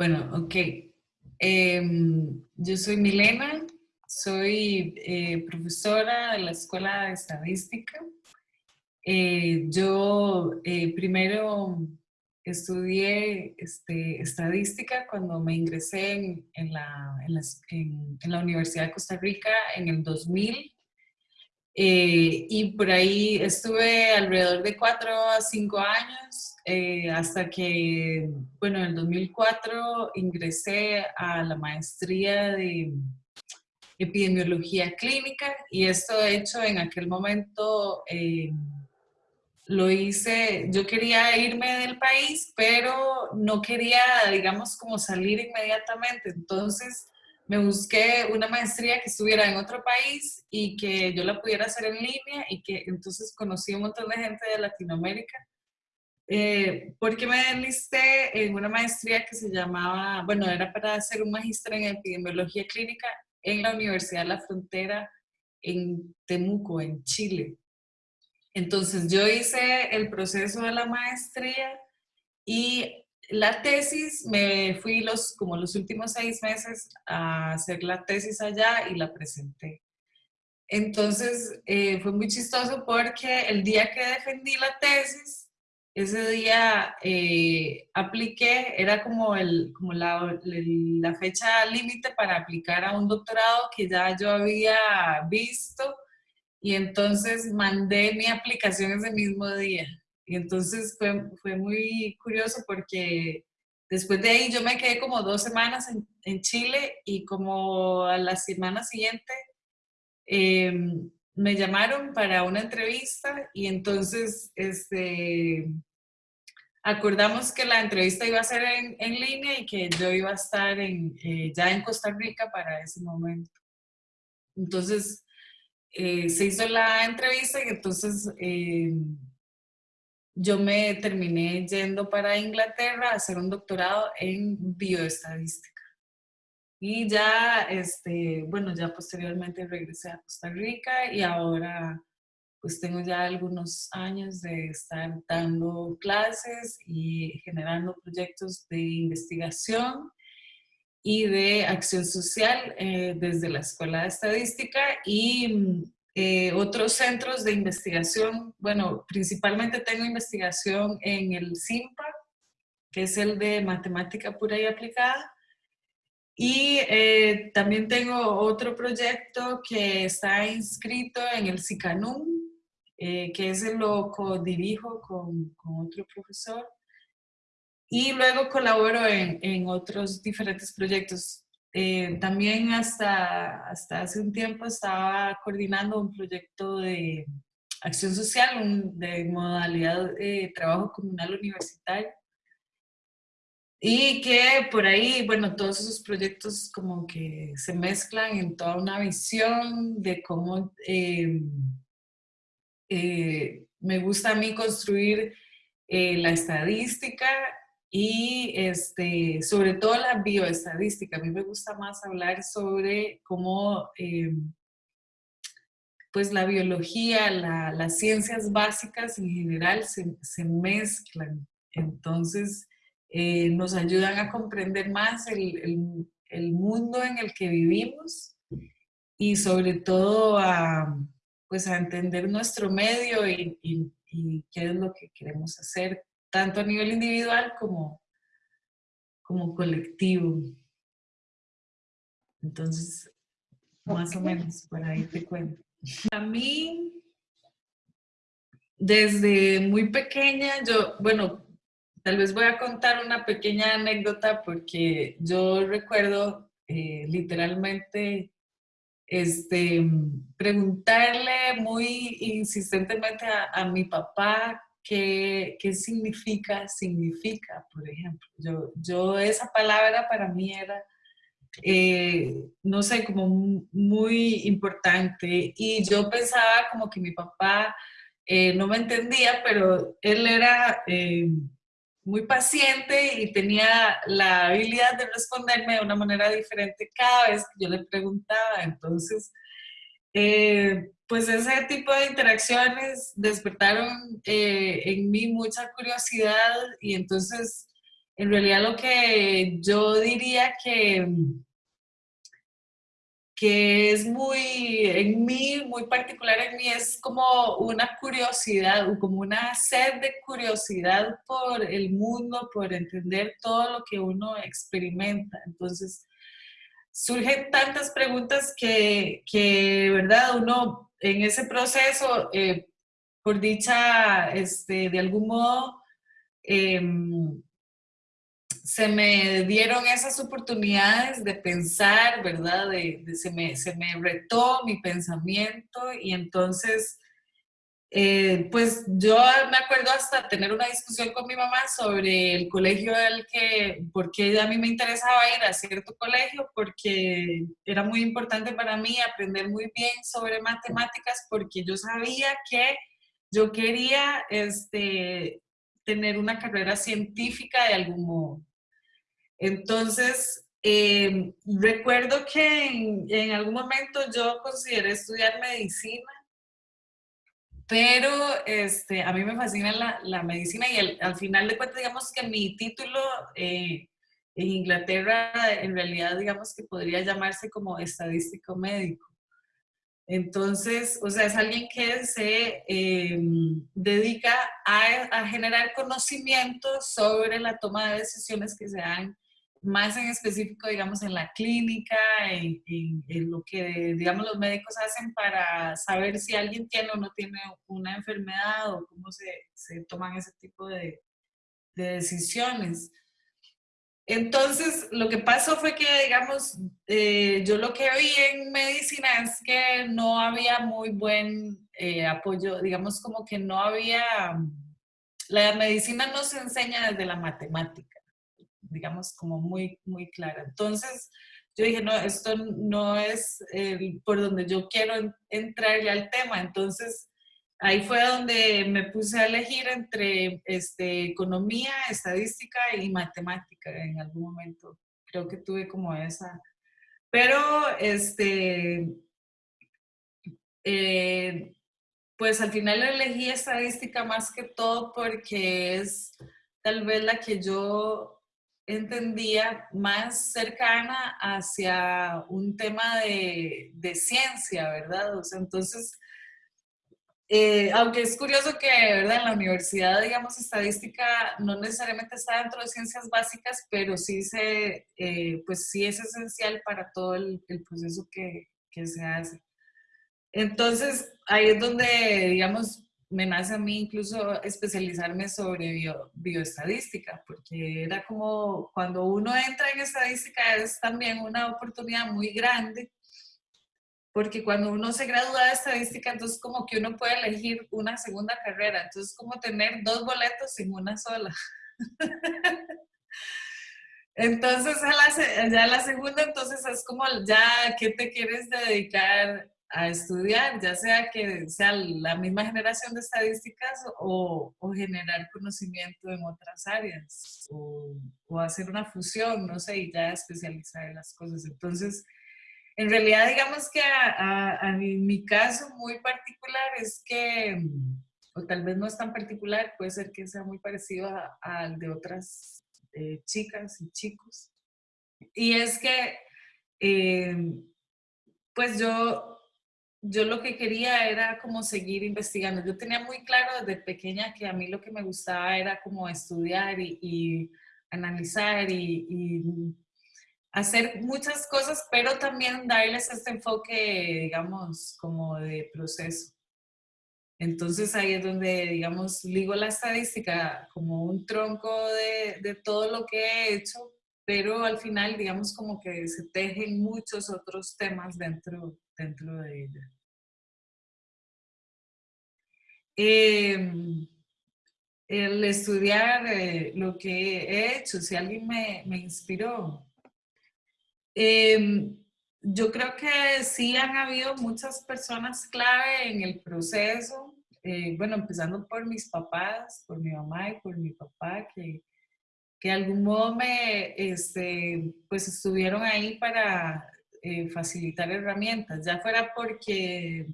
Bueno, ok. Em, yo soy Milena, soy eh, profesora de la Escuela de Estadística. Eh, yo eh, primero estudié este, estadística cuando me ingresé en, la, en, la, Universidad de Costa Rica en el 2000. Y por ahí estuve alrededor de cuatro a cinco años eh, hasta que, bueno, en el 2004 ingresé a la maestría de epidemiología clínica y esto hecho en aquel momento eh, lo hice, yo quería irme del país, pero no quería, digamos, como salir inmediatamente. Entonces me busqué una maestría que estuviera en otro país y que yo la pudiera hacer en línea y que entonces conocí un montón de gente de Latinoamérica eh, porque me enlisté en una maestría que se llamaba, bueno, era para hacer un magíster en epidemiología clínica en la Universidad de la Frontera en Temuco, en Chile. Entonces yo hice el proceso de la maestría y la tesis, me fui los, como los últimos seis meses a hacer la tesis allá y la presenté. Entonces eh, fue muy chistoso porque el día que defendí la tesis, ese día eh, apliqué, era como, el, como la, la fecha límite para aplicar a un doctorado que ya yo había visto y entonces mandé mi aplicación ese mismo día. Y entonces fue, fue muy curioso porque después de ahí yo me quedé como dos semanas en, en Chile y como a la semana siguiente em, me llamaron para una entrevista y entonces este, acordamos que la entrevista iba a ser en, en línea y que yo iba a estar en, eh, ya en Costa Rica para ese momento. Entonces, eh, se hizo la entrevista y entonces eh, yo me terminé yendo para Inglaterra a hacer un doctorado en bioestadística. Y ya, este, bueno, ya posteriormente regresé a Costa Rica y ahora pues tengo ya algunos años de estar dando clases y generando proyectos de investigación y de acción social eh, desde la Escuela de Estadística y eh, otros centros de investigación. Bueno, principalmente tengo investigación en el CIMPA, que es el de Matemática Pura y Aplicada, y eh, también tengo otro proyecto que está inscrito en el SICANUM, eh, que ese lo co-dirijo con, con, otro profesor. Y luego colaboro en, en otros diferentes proyectos. Eh, también hasta, hasta hace un tiempo estaba coordinando un proyecto de acción social, de modalidad de trabajo comunal universitario. Y que por ahí, bueno, todos esos proyectos como que se mezclan en toda una visión de cómo eh, eh, me gusta a mí construir eh, la estadística y este, sobre todo la bioestadística. A mí me gusta más hablar sobre cómo pues la biología, las ciencias básicas en general se, se mezclan. Entonces, eh, nos ayudan a comprender más el, el, mundo en el que vivimos y sobre todo a, pues a entender nuestro medio y, y, qué es lo que queremos hacer, tanto a nivel individual como, como colectivo. Entonces, más o menos, por ahí te cuento. A mí, desde muy pequeña, yo, bueno, Tal vez voy a contar una pequeña anécdota porque yo recuerdo eh, literalmente este, preguntarle muy insistentemente a, mi papá qué, qué, significa, significa, por ejemplo. Yo, yo esa palabra para mí era, eh, no sé, como muy importante y yo pensaba como que mi papá eh, no me entendía, pero él era muy paciente y tenía la habilidad de responderme de una manera diferente cada vez que yo le preguntaba. Entonces, eh, pues ese tipo de interacciones despertaron eh, en mí mucha curiosidad y entonces en realidad lo que yo diría que, que es muy, en mí, muy particular en mí, es como una curiosidad, como una sed de curiosidad por el mundo, por entender todo lo que uno experimenta. Entonces, surgen tantas preguntas que, que ¿verdad? Uno en ese proceso, eh, por dicha, este, de algún modo, em, se me dieron esas oportunidades de pensar, ¿verdad? De, se, me, se, me, retó mi pensamiento y entonces, eh, pues yo me acuerdo hasta tener una discusión con mi mamá sobre el colegio al que, porque a mí me interesaba ir a cierto colegio, porque era muy importante para mí aprender muy bien sobre matemáticas, porque yo sabía que yo quería este, tener una carrera científica de algún modo. Entonces, em, recuerdo que en, algún momento yo consideré estudiar medicina, pero este, a mí me fascina la, medicina y al, final de cuentas, digamos que mi título eh, en Inglaterra, en realidad, digamos que podría llamarse como estadístico médico. Entonces, o sea, es alguien que se em, dedica a, a, generar conocimiento sobre la toma de decisiones que se dan más en específico, digamos, en la clínica, en, lo que, digamos, los médicos hacen para saber si alguien tiene o no tiene una enfermedad o cómo se, se toman ese tipo de, de, decisiones. Entonces, lo que pasó fue que, digamos, eh, yo lo que vi en medicina es que no había muy buen eh, apoyo, digamos, como que no había, la medicina no se enseña desde la matemática digamos, como muy, muy clara. Entonces, yo dije, no, esto no es por donde yo quiero entrar ya al tema. Entonces, ahí fue donde me puse a elegir entre este, economía, estadística y matemática en algún momento. Creo que tuve como esa. Pero, este, eh, pues al final elegí estadística más que todo porque es tal vez la que yo entendía más cercana hacia un tema de, de ciencia, ¿verdad? O sea, entonces, eh, aunque es curioso que, ¿verdad? En la universidad, digamos, estadística no necesariamente está dentro de ciencias básicas, pero sí, se, eh, pues sí es esencial para todo el, el proceso que, que se hace. Entonces, ahí es donde, digamos, me nace a mí incluso especializarme sobre bioestadística, porque era como cuando uno entra en estadística es también una oportunidad muy grande, porque cuando uno se gradúa de estadística, entonces como que uno puede elegir una segunda carrera, entonces como tener dos boletos sin una sola. Entonces, ya la segunda, entonces es como ya, ¿qué te quieres dedicar a estudiar, ya sea que sea la misma generación de estadísticas o, o generar conocimiento en otras áreas o, o, hacer una fusión, no sé, y ya especializar en las cosas. Entonces, en realidad, digamos que a, a, mi caso muy particular es que, o tal vez no es tan particular, puede ser que sea muy parecido al de otras eh, chicas y chicos. Y es que, eh, pues yo yo lo que quería era como seguir investigando. Yo tenía muy claro desde pequeña que a mí lo que me gustaba era como estudiar y, analizar y, hacer muchas cosas, pero también darles este enfoque, digamos, como de proceso. Entonces ahí es donde, digamos, ligo la estadística como un tronco de, de todo lo que he hecho, pero al final, digamos, como que se tejen muchos otros temas dentro, dentro de ella. Em, el estudiar eh, lo que he hecho, si alguien me, me inspiró. Em, yo creo que sí han habido muchas personas clave en el proceso, eh, bueno, empezando por mis papás, por mi mamá y por mi papá, que, que de algún modo me, este, pues estuvieron ahí para eh, facilitar herramientas, ya fuera porque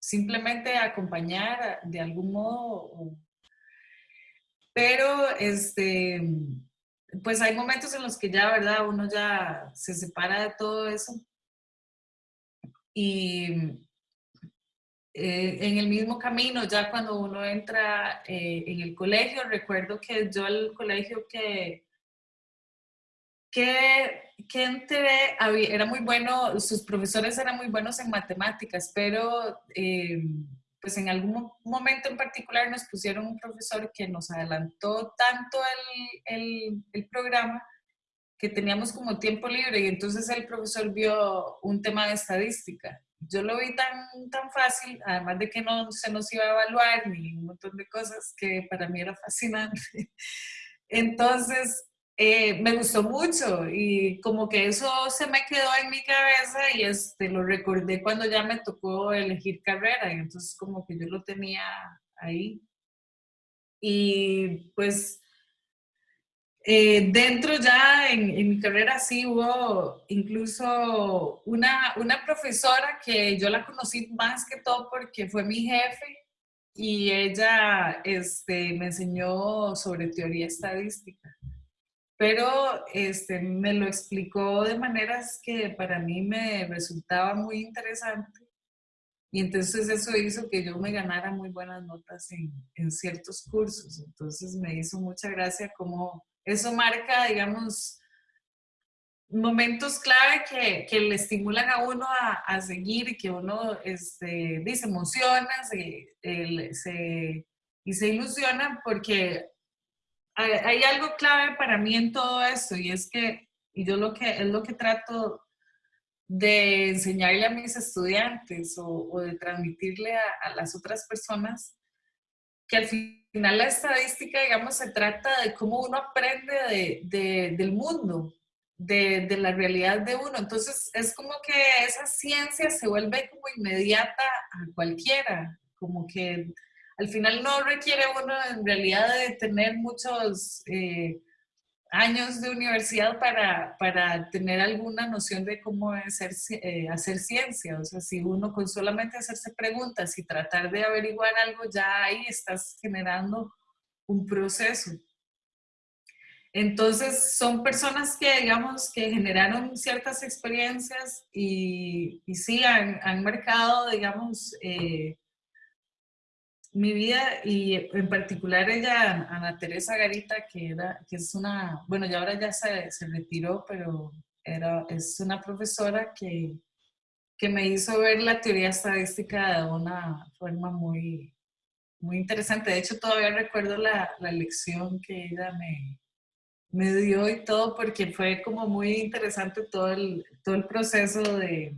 simplemente acompañar de algún modo, pero este, pues hay momentos en los que ya, ¿verdad? Uno ya se separa de todo eso. Y eh, en el mismo camino, ya cuando uno entra eh, en el colegio, recuerdo que yo al colegio que, que, que entré, era muy bueno, sus profesores eran muy buenos en matemáticas, pero eh, pues en algún momento en particular nos pusieron un profesor que nos adelantó tanto el, el programa que teníamos como tiempo libre y entonces el profesor vio un tema de estadística yo lo vi tan, tan fácil, además de que no se nos iba a evaluar ni un montón de cosas que para mí era fascinante. Entonces, eh, me gustó mucho y como que eso se me quedó en mi cabeza y este, lo recordé cuando ya me tocó elegir carrera y entonces como que yo lo tenía ahí. Y pues eh, dentro ya en, mi carrera sí hubo incluso una, una profesora que yo la conocí más que todo porque fue mi jefe y ella este, me enseñó sobre teoría estadística. Pero este, me lo explicó de maneras que para mí me resultaba muy interesante. Y entonces eso hizo que yo me ganara muy buenas notas en, en ciertos cursos. Entonces me hizo mucha gracia como eso marca, digamos, momentos clave que, que le estimulan a uno a, a seguir que uno este, se emociona se, y se ilusiona porque hay, algo clave para mí en todo esto y es que, y yo lo que, es lo que trato de enseñarle a mis estudiantes o, de transmitirle a, las otras personas, que al fin final la estadística, digamos, se trata de cómo uno aprende de, del mundo, de, de, la realidad de uno. Entonces, es como que esa ciencia se vuelve como inmediata a cualquiera, como que al final no requiere uno en realidad de tener muchos... Eh, años de universidad para, para, tener alguna noción de cómo hacer, eh, hacer ciencia. O sea, si uno con solamente hacerse preguntas y tratar de averiguar algo, ya ahí estás generando un proceso. Entonces, son personas que, digamos, que generaron ciertas experiencias y, y sí han, han marcado, digamos, eh, mi vida y en particular ella, Ana Teresa Garita, que, era, que es una, bueno, ya ahora ya se, se retiró, pero era, es una profesora que, que me hizo ver la teoría estadística de una forma muy, muy interesante. De hecho, todavía recuerdo la, la lección que ella me, me dio y todo, porque fue como muy interesante todo el, todo el proceso de,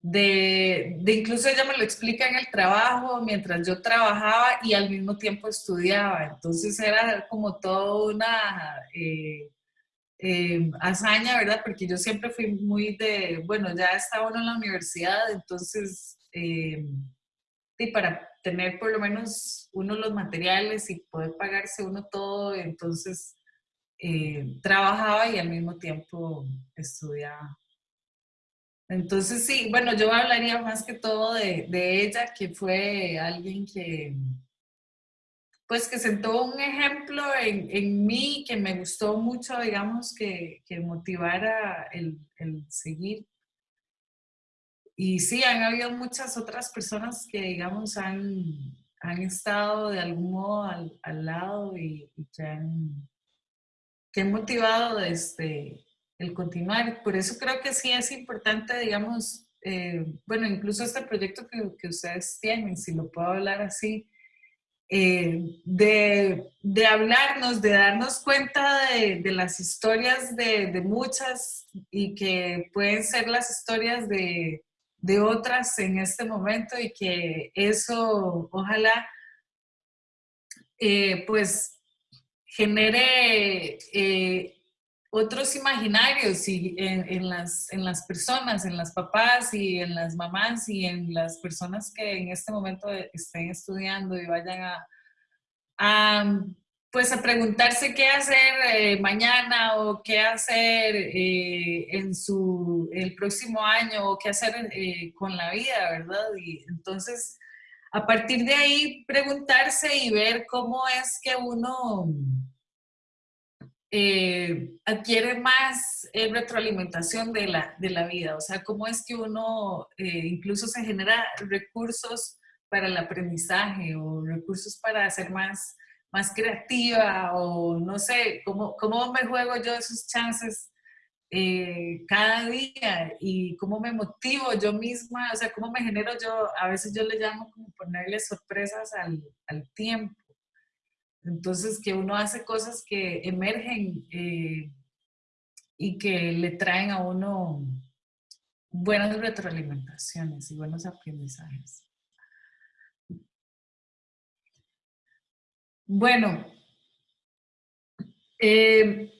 de, incluso ella me lo explica en el trabajo, mientras yo trabajaba y al mismo tiempo estudiaba. Entonces era como toda una eh, eh, hazaña, ¿verdad? Porque yo siempre fui muy de, bueno, ya estaba uno en la universidad, entonces, eh, y para tener por lo menos uno los materiales y poder pagarse uno todo, entonces trabajaba y al mismo tiempo estudiaba. Entonces, sí, bueno, yo hablaría más que todo de, de, ella, que fue alguien que, pues, que sentó un ejemplo en, en mí que me gustó mucho, digamos, que, que motivara el, el, seguir. Y sí, han habido muchas otras personas que, digamos, han, han estado de algún modo al, al lado y, que, han, que han motivado este, el continuar. Por eso creo que sí es importante, digamos, eh, bueno, incluso este proyecto que, que, ustedes tienen, si lo puedo hablar así, eh, de, de, hablarnos, de darnos cuenta de, las historias de, de, muchas y que pueden ser las historias de, otras en este momento y que eso ojalá eh, pues genere otros imaginarios y en, las, en las personas, en las papás y en las mamás y en las personas que en este momento estén estudiando y vayan a, pues a preguntarse qué hacer eh, mañana o qué hacer eh, en su, el próximo año o qué hacer eh, con la vida, ¿verdad? Y entonces, a partir de ahí, preguntarse y ver cómo es que uno eh, adquiere más eh, retroalimentación de la, de la vida. O sea, cómo es que uno incluso se genera recursos para el aprendizaje o recursos para ser más, más creativa o no sé, cómo, cómo me juego yo esos chances eh, cada día y cómo me motivo yo misma, o sea, cómo me genero yo, a veces yo le llamo como ponerle sorpresas al, al tiempo. Entonces, que uno hace cosas que emergen eh, y que le traen a uno buenas retroalimentaciones y buenos aprendizajes. Bueno, eh,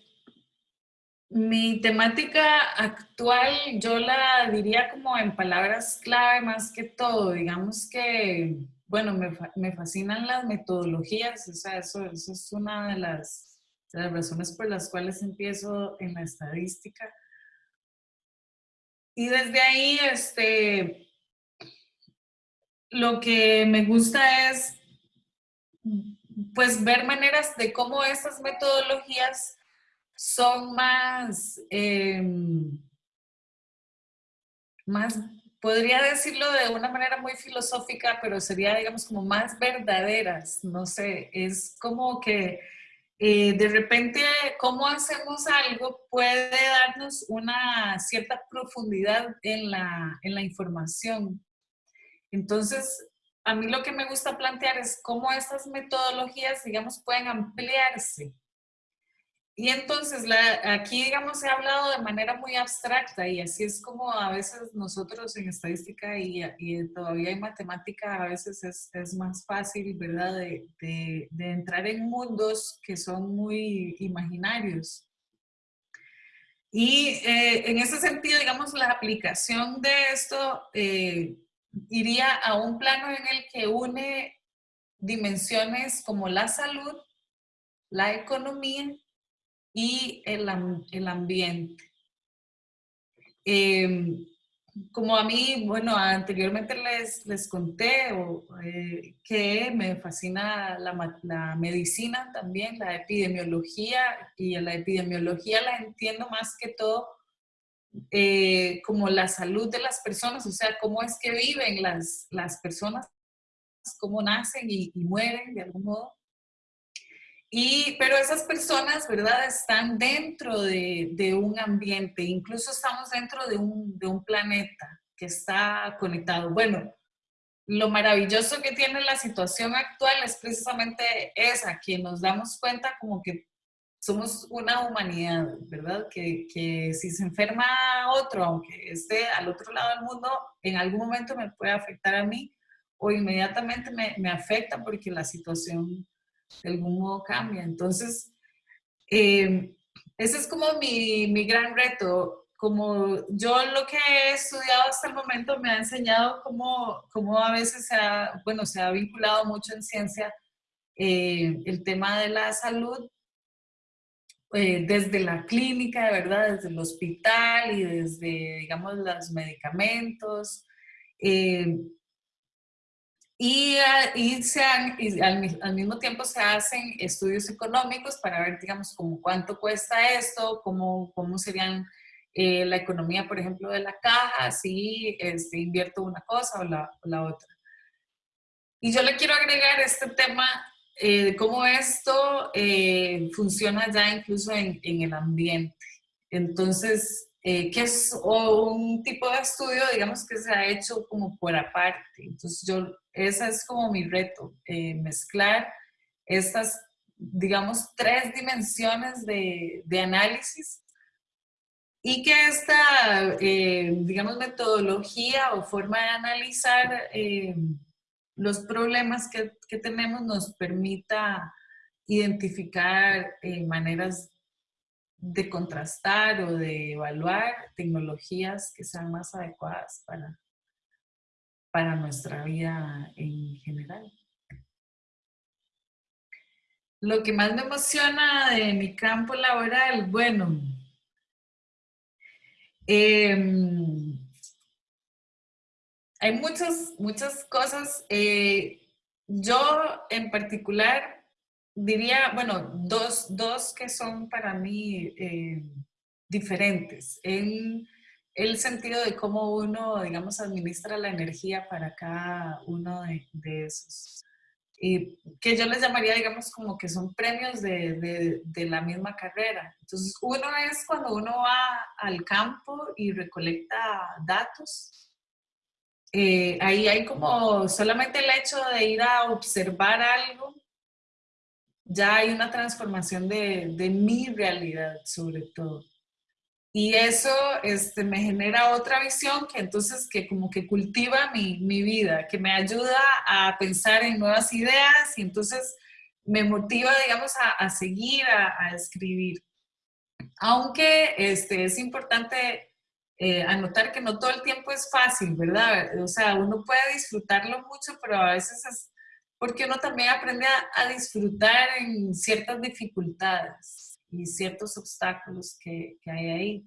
mi temática actual yo la diría como en palabras clave más que todo. Digamos que, bueno, me, fascinan las metodologías, o sea, eso, eso es una de las, de las razones por las cuales empiezo en la estadística. Y desde ahí, este, lo que me gusta es pues ver maneras de cómo esas metodologías son más, em, más, podría decirlo de una manera muy filosófica, pero sería, digamos, como más verdaderas, no sé, es como que eh, de repente cómo hacemos algo puede darnos una cierta profundidad en la, en la información. Entonces, a mí lo que me gusta plantear es cómo estas metodologías, digamos, pueden ampliarse. Y entonces, aquí, digamos, he hablado de manera muy abstracta y así es como a veces nosotros en estadística y, todavía en matemática a veces es, más fácil, ¿verdad?, de, entrar en mundos que son muy imaginarios. Y eh, en ese sentido, digamos, la aplicación de esto eh, iría a un plano en el que une dimensiones como la salud, la economía y el, el ambiente. Em, como a mí, bueno, anteriormente les, les conté eh, que me fascina la, la, medicina también, la epidemiología, y la epidemiología la entiendo más que todo eh, como la salud de las personas, o sea, cómo es que viven las, las personas, cómo nacen y, mueren de algún modo. Y, pero esas personas, ¿verdad? Están dentro de, de un ambiente, incluso estamos dentro de un, de un planeta que está conectado. Bueno, lo maravilloso que tiene la situación actual es precisamente esa, que nos damos cuenta como que somos una humanidad, ¿verdad? Que, que, si se enferma otro, aunque esté al otro lado del mundo, en algún momento me puede afectar a mí o inmediatamente me, me afecta porque la situación de algún modo cambia. Entonces, eh, ese es como mi, mi, gran reto. Como yo lo que he estudiado hasta el momento me ha enseñado cómo, cómo a veces se ha, bueno, se ha vinculado mucho en ciencia eh, el tema de la salud eh, desde la clínica, verdad, desde el hospital y desde, digamos, los medicamentos. Eh, y, y, se y al, mismo tiempo se hacen estudios económicos para ver, digamos, como cuánto cuesta esto, cómo, cómo serían eh, la economía, por ejemplo, de la caja, si este, invierto una cosa o la, o la otra. Y yo le quiero agregar este tema eh, cómo esto eh, funciona ya incluso en, el ambiente. Entonces, eh, que es un tipo de estudio, digamos, que se ha hecho como por aparte. Entonces, yo, ese es como mi reto, eh, mezclar estas, digamos, tres dimensiones de, análisis y que esta, digamos, metodología o forma de analizar los problemas que, tenemos nos permita identificar eh, maneras de contrastar o de evaluar tecnologías que sean más adecuadas para, para nuestra vida en general. Lo que más me emociona de mi campo laboral, bueno, em, hay muchas, muchas cosas. Eh, yo en particular diría, bueno, dos, dos que son para mí eh, diferentes. En el sentido de cómo uno, digamos, administra la energía para cada uno de, esos. Y que yo les llamaría, digamos, como que son premios de, de, la misma carrera. Entonces, uno es cuando uno va al campo y recolecta datos. Eh, ahí hay como solamente el hecho de ir a observar algo, ya hay una transformación de, de mi realidad sobre todo. Y eso este, me genera otra visión que entonces que como que cultiva mi, mi, vida, que me ayuda a pensar en nuevas ideas y entonces me motiva, digamos, a, a seguir, a, a, escribir. Aunque este, es importante eh, anotar que no todo el tiempo es fácil, ¿verdad? O sea, uno puede disfrutarlo mucho, pero a veces es porque uno también aprende a, a disfrutar en ciertas dificultades y ciertos obstáculos que, que, hay ahí.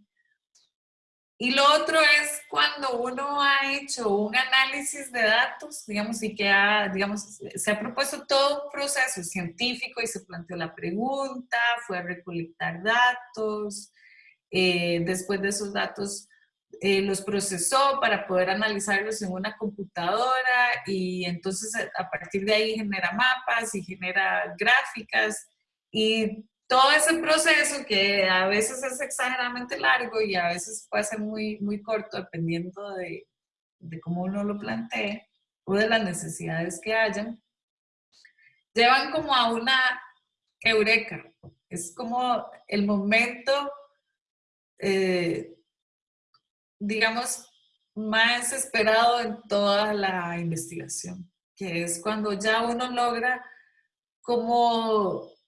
Y lo otro es cuando uno ha hecho un análisis de datos, digamos, y que ha, digamos, se ha propuesto todo un proceso científico y se planteó la pregunta, fue a recolectar datos, eh, después de esos datos eh, los procesó para poder analizarlos en una computadora y entonces a partir de ahí genera mapas y genera gráficas y todo ese proceso que a veces es exageradamente largo y a veces puede ser muy, muy corto dependiendo de, de cómo uno lo plantee o de las necesidades que hayan, llevan como a una eureka. Es como el momento, eh, digamos, más esperado en toda la investigación, que es cuando ya uno logra como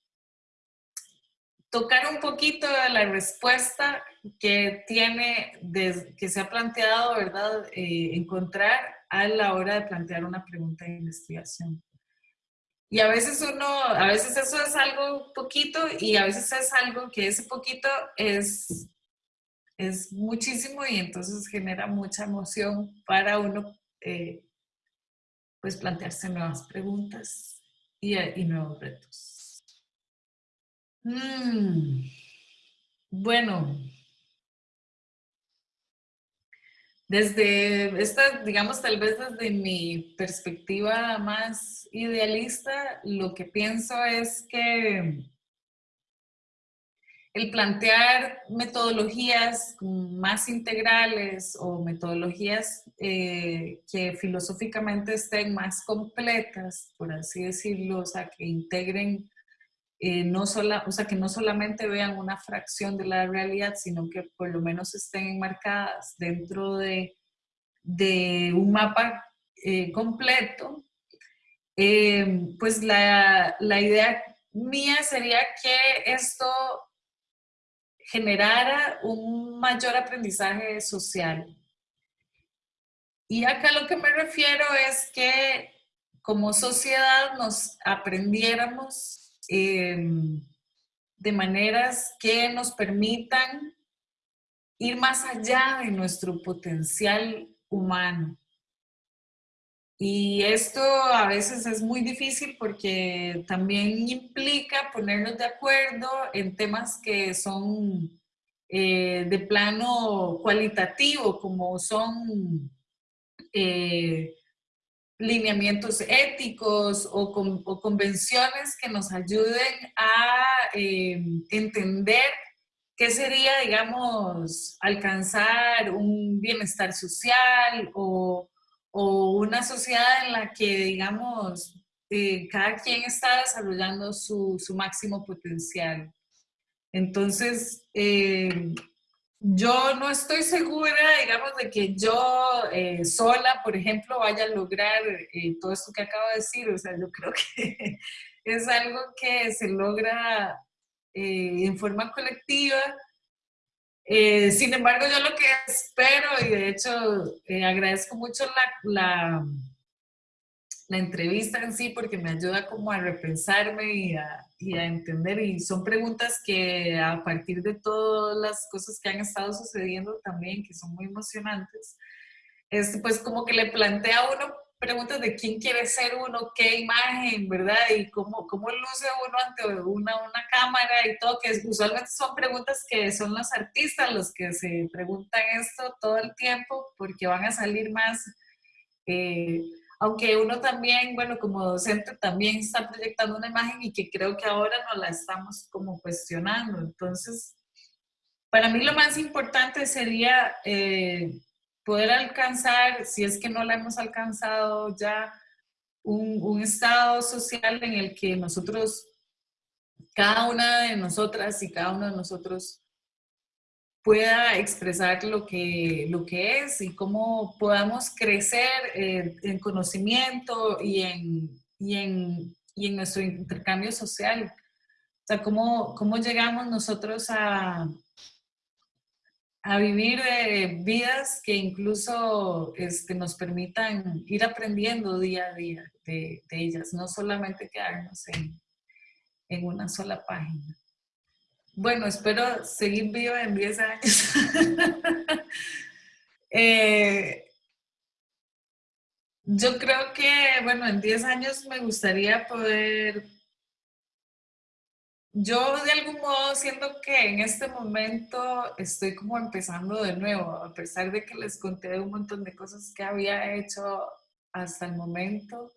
tocar un poquito de la respuesta que tiene, que se ha planteado, ¿verdad? Eh, encontrar a la hora de plantear una pregunta de investigación. Y a veces uno, a veces eso es algo poquito y a veces es algo que ese poquito es, es muchísimo y entonces genera mucha emoción para uno, eh, pues plantearse nuevas preguntas y, y nuevos retos. Mm, bueno, desde esta, digamos, tal vez desde mi perspectiva más idealista, lo que pienso es que el plantear metodologías más integrales o metodologías eh, que filosóficamente estén más completas, por así decirlo, o sea, que integren eh, no sola, o sea, que no solamente vean una fracción de la realidad, sino que por lo menos estén enmarcadas dentro de, un mapa eh, completo, eh, pues la, la idea mía sería que esto generara un mayor aprendizaje social. Y acá lo que me refiero es que como sociedad nos aprendiéramos Em, de maneras que nos permitan ir más allá de nuestro potencial humano. Y esto a veces es muy difícil porque también implica ponernos de acuerdo en temas que son eh, de plano cualitativo, como son eh, lineamientos éticos o, convenciones que nos ayuden a eh, entender qué sería, digamos, alcanzar un bienestar social o, una sociedad en la que, digamos, eh, cada quien está desarrollando su, máximo potencial. Entonces, eh, yo no estoy segura, digamos, de que yo eh, sola, por ejemplo, vaya a lograr eh, todo esto que acabo de decir. O sea, yo creo que es algo que se logra eh, en forma colectiva. sin embargo, yo lo que espero, y de hecho agradezco mucho la la entrevista en sí porque me ayuda como a repensarme y a, y a, entender y son preguntas que a partir de todas las cosas que han estado sucediendo también, que son muy emocionantes, es pues como que le plantea a uno preguntas de quién quiere ser uno, qué imagen, ¿verdad? Y cómo, cómo luce uno ante una, una cámara y todo, que usualmente son preguntas que son los artistas los que se preguntan esto todo el tiempo porque van a salir más. Eh, aunque uno también, bueno, como docente también está proyectando una imagen y que creo que ahora no la estamos como cuestionando. Entonces, para mí lo más importante sería eh, poder alcanzar, si es que no la hemos alcanzado ya, un, un, estado social en el que nosotros, cada una de nosotras y cada uno de nosotros pueda expresar lo que, lo que es y cómo podamos crecer eh, en conocimiento y en, y, en, y en, nuestro intercambio social. O sea, cómo, cómo llegamos nosotros a, a vivir eh, vidas que incluso este, nos permitan ir aprendiendo día a día de, ellas, no solamente quedarnos en, en una sola página. Bueno, espero seguir vivo en 10 años. Eh, yo creo que, bueno, en 10 años me gustaría poder... Yo de algún modo siento que en este momento estoy como empezando de nuevo, a pesar de que les conté un montón de cosas que había hecho hasta el momento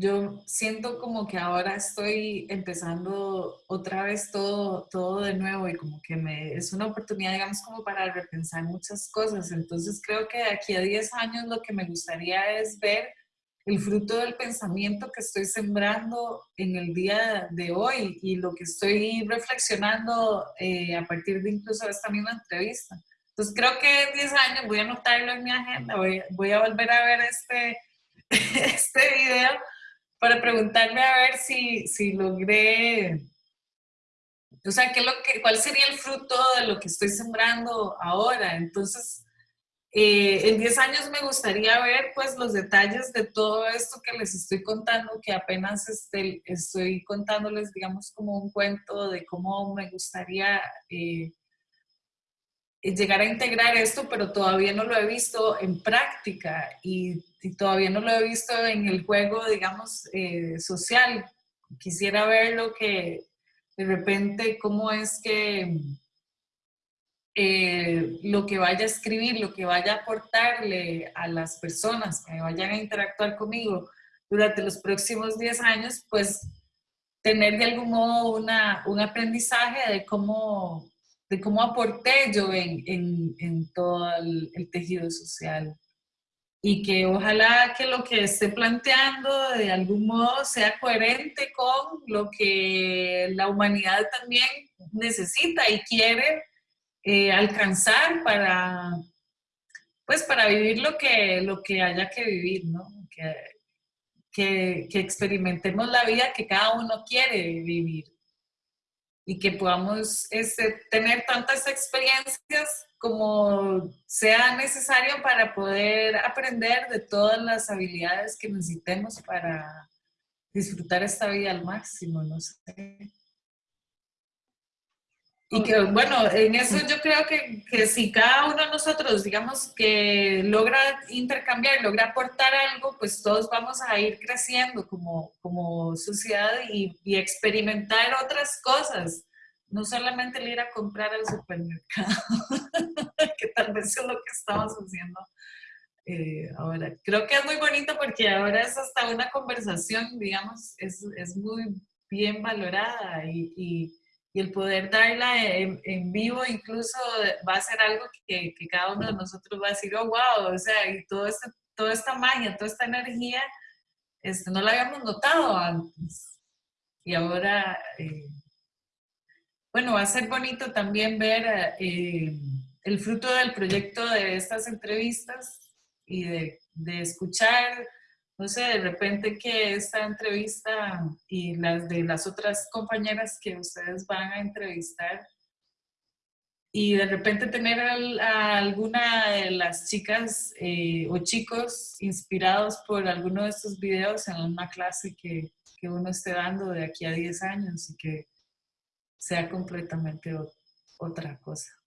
yo siento como que ahora estoy empezando otra vez todo, todo de nuevo y como que me, es una oportunidad, digamos, como para repensar muchas cosas. Entonces creo que de aquí a 10 años lo que me gustaría es ver el fruto del pensamiento que estoy sembrando en el día de hoy y lo que estoy reflexionando eh, a partir de incluso esta misma entrevista. Entonces creo que en 10 años voy a anotarlo en mi agenda, voy, voy a volver a ver este, este video para preguntarme a ver si, si logré, o sea, ¿qué lo que, ¿cuál sería el fruto de lo que estoy sembrando ahora? Entonces, eh, en 10 años me gustaría ver pues los detalles de todo esto que les estoy contando, que apenas este, estoy contándoles, digamos, como un cuento de cómo me gustaría eh, llegar a integrar esto, pero todavía no lo he visto en práctica y y todavía no lo he visto en el juego, digamos, eh, social. Quisiera ver lo que, de repente, cómo es que eh, lo que vaya a escribir, lo que vaya a aportarle a las personas que vayan a interactuar conmigo durante los próximos 10 años, pues tener de algún modo una, un aprendizaje de cómo, de cómo aporté yo en, en, en todo el, tejido social y que ojalá que lo que esté planteando de algún modo sea coherente con lo que la humanidad también necesita y quiere eh, alcanzar para, pues para vivir lo que, lo que haya que vivir, ¿no? Que, que experimentemos la vida que cada uno quiere vivir y que podamos este, tener tantas experiencias como sea necesario para poder aprender de todas las habilidades que necesitemos para disfrutar esta vida al máximo, no sé. Y que, bueno, en eso yo creo que, que, si cada uno de nosotros, digamos, que logra intercambiar, logra aportar algo, pues todos vamos a ir creciendo como, como sociedad y, y experimentar otras cosas no solamente el ir a comprar al supermercado, que tal vez es lo que estamos haciendo eh, ahora. Creo que es muy bonito porque ahora es hasta una conversación, digamos, es, es muy bien valorada y, y, y el poder darla en, vivo incluso va a ser algo que, que, cada uno de nosotros va a decir, oh, wow, o sea, y todo este, toda esta magia, toda esta energía, este, no la habíamos notado antes. Y ahora... Eh, bueno, va a ser bonito también ver eh, el fruto del proyecto de estas entrevistas y de, de, escuchar, no sé, de repente que esta entrevista y las de las otras compañeras que ustedes van a entrevistar y de repente tener a, alguna de las chicas eh, o chicos inspirados por alguno de estos videos en una clase que, que uno esté dando de aquí a 10 años y que sea completamente otra cosa.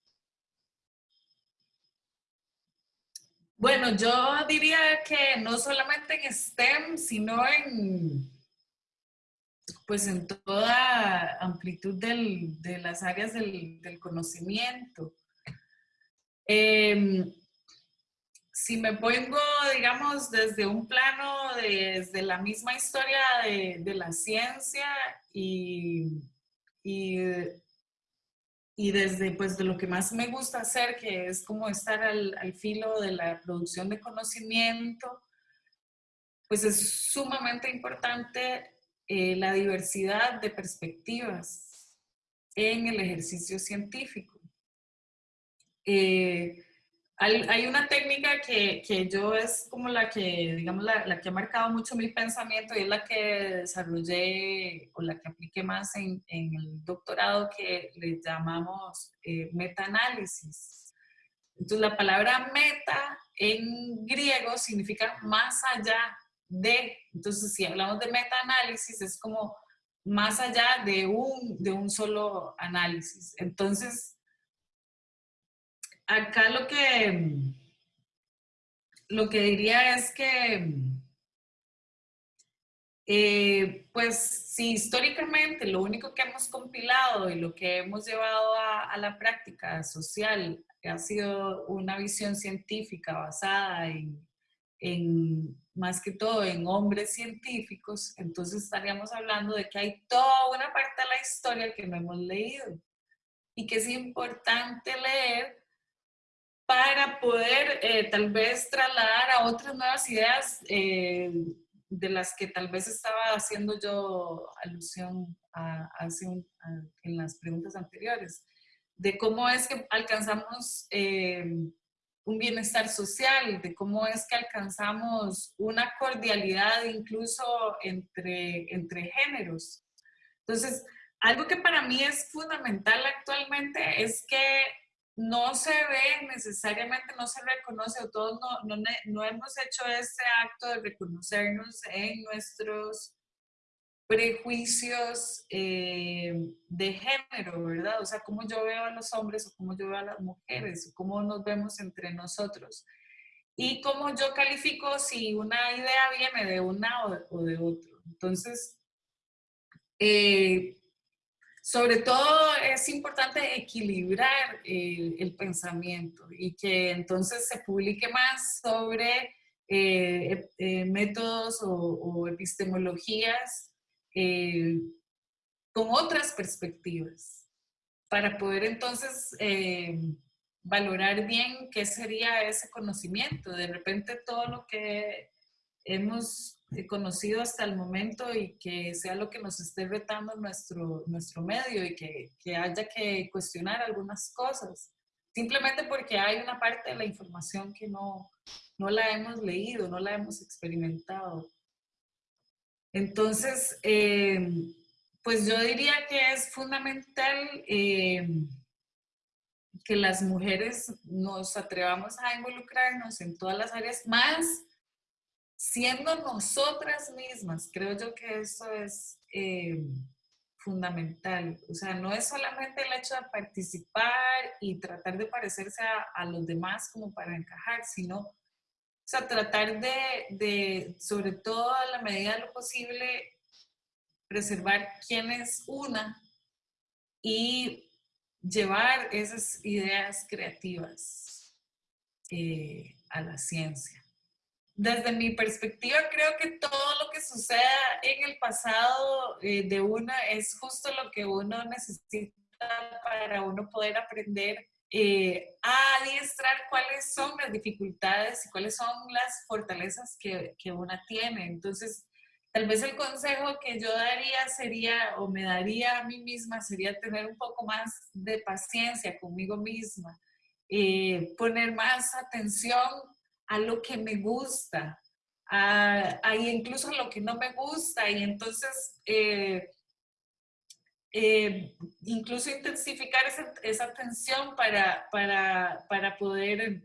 Bueno, yo diría que no solamente en STEM, sino en, pues en toda amplitud de las áreas del, conocimiento. Em, si me pongo, digamos, desde un plano, desde la misma historia de, la ciencia y, y, desde pues de lo que más me gusta hacer, que es como estar al, filo de la producción de conocimiento, pues es sumamente importante eh, la diversidad de perspectivas en el ejercicio científico. Eh, hay, una técnica que, que, yo es como la que, digamos, la, la, que ha marcado mucho mi pensamiento y es la que desarrollé o la que apliqué más en, en el doctorado que le llamamos eh, metaanálisis. Entonces la palabra meta en griego significa más allá de. Entonces si hablamos de metaanálisis es como más allá de un, de un solo análisis. Entonces acá lo que, lo que diría es que, eh, pues si históricamente lo único que hemos compilado y lo que hemos llevado a, la práctica social ha sido una visión científica basada en, en, más que todo en hombres científicos, entonces estaríamos hablando de que hay toda una parte de la historia que no hemos leído y que es importante leer para poder eh, tal vez trasladar a otras nuevas ideas eh, de las que tal vez estaba haciendo yo alusión a, en las preguntas anteriores, de cómo es que alcanzamos eh, un bienestar social, de cómo es que alcanzamos una cordialidad incluso entre, entre géneros. Entonces, algo que para mí es fundamental actualmente es que no se ve necesariamente, no se reconoce, o todos no, no, no, hemos hecho ese acto de reconocernos en nuestros prejuicios eh, de género, ¿verdad? O sea, cómo yo veo a los hombres o cómo yo veo a las mujeres, o cómo nos vemos entre nosotros. Y cómo yo califico si una idea viene de una o de, otro. Entonces, eh, sobre todo es importante equilibrar el, pensamiento y que entonces se publique más sobre eh, eh, métodos o, epistemologías eh, con otras perspectivas para poder entonces valorar bien qué sería ese conocimiento. De repente todo lo que hemos conocido hasta el momento y que sea lo que nos esté retando nuestro, nuestro medio y que, que haya que cuestionar algunas cosas, simplemente porque hay una parte de la información que no, no la hemos leído, no la hemos experimentado. Entonces, eh, pues yo diría que es fundamental eh, que las mujeres nos atrevamos a involucrarnos en todas las áreas, más siendo nosotras mismas, creo yo que eso es eh, fundamental. O sea, no es solamente el hecho de participar y tratar de parecerse a, los demás como para encajar, sino, o sea, tratar de, de, sobre todo a la medida de lo posible, preservar quién es una y llevar esas ideas creativas eh, a la ciencia desde mi perspectiva, creo que todo lo que suceda en el pasado eh, de uno es justo lo que uno necesita para uno poder aprender eh, a adiestrar cuáles son las dificultades y cuáles son las fortalezas que, que uno tiene. Entonces, tal vez el consejo que yo daría sería, o me daría a mí misma, sería tener un poco más de paciencia conmigo misma, eh, poner más atención a lo que me gusta, a, incluso lo que no me gusta. Y entonces, eh, eh, incluso intensificar esa, atención para, para, poder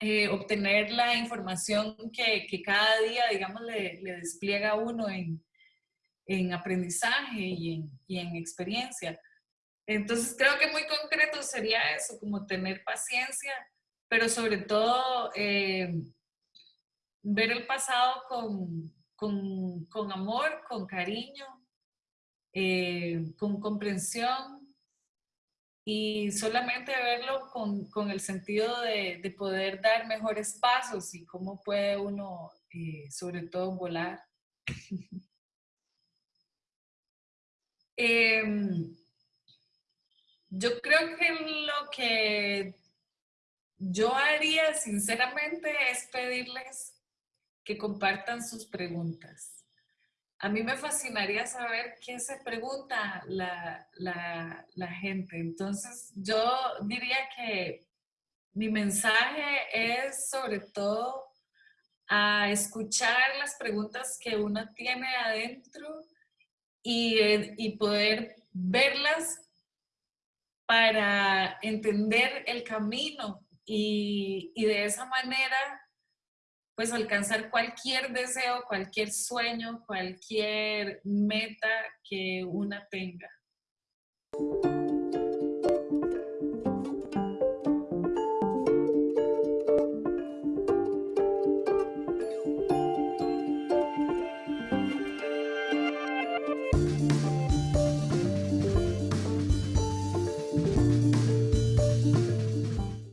eh, obtener la información que, cada día, digamos, le, despliega uno en, aprendizaje y en, y en experiencia. Entonces creo que muy concreto sería eso, como tener paciencia pero sobre todo eh, ver el pasado con, con, con amor, con cariño, eh, con comprensión y solamente verlo con, con el sentido de, de, poder dar mejores pasos y cómo puede uno, eh, sobre todo, volar. eh, yo creo que lo que yo haría sinceramente es pedirles que compartan sus preguntas a mí me fascinaría saber qué se pregunta la, la, gente. Entonces, yo diría que mi mensaje es sobre todo a escuchar las preguntas que uno tiene adentro y, y poder verlas para entender el camino y, y de esa manera pues alcanzar cualquier deseo, cualquier sueño, cualquier meta que una tenga.